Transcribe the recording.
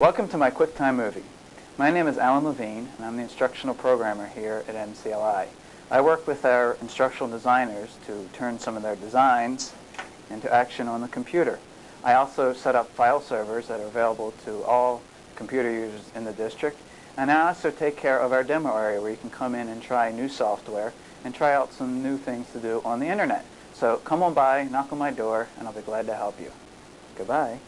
Welcome to my QuickTime movie. My name is Alan Levine, and I'm the instructional programmer here at MCLI. I work with our instructional designers to turn some of their designs into action on the computer. I also set up file servers that are available to all computer users in the district, and I also take care of our demo area where you can come in and try new software and try out some new things to do on the internet. So come on by, knock on my door, and I'll be glad to help you. Goodbye.